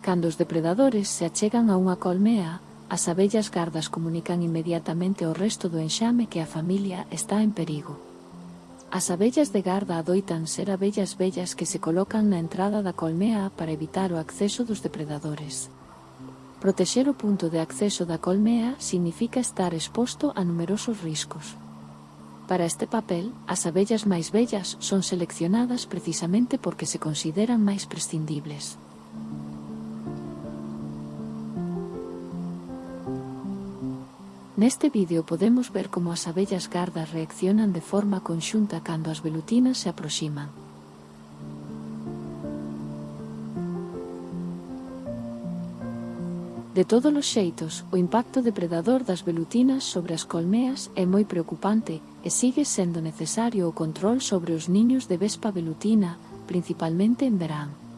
Cando os depredadores se achegan a unha colmea, as abellas gardas comunican inmediatamente ao resto do enxame que a familia está en perigo. As abellas de garda adoitan ser abellas vellas que se colocan na entrada da colmea para evitar o acceso dos depredadores. Protexer o punto de acceso da colmea significa estar exposto a numerosos riscos. Para este papel, as abellas máis vellas son seleccionadas precisamente porque se consideran máis prescindibles. Neste vídeo podemos ver como as abellas gardas reaccionan de forma conxunta cando as velutinas se aproximan. De todos os xeitos, o impacto depredador das velutinas sobre as colmeas é moi preocupante e sigue sendo necesario o control sobre os niños de vespa velutina, principalmente en verán.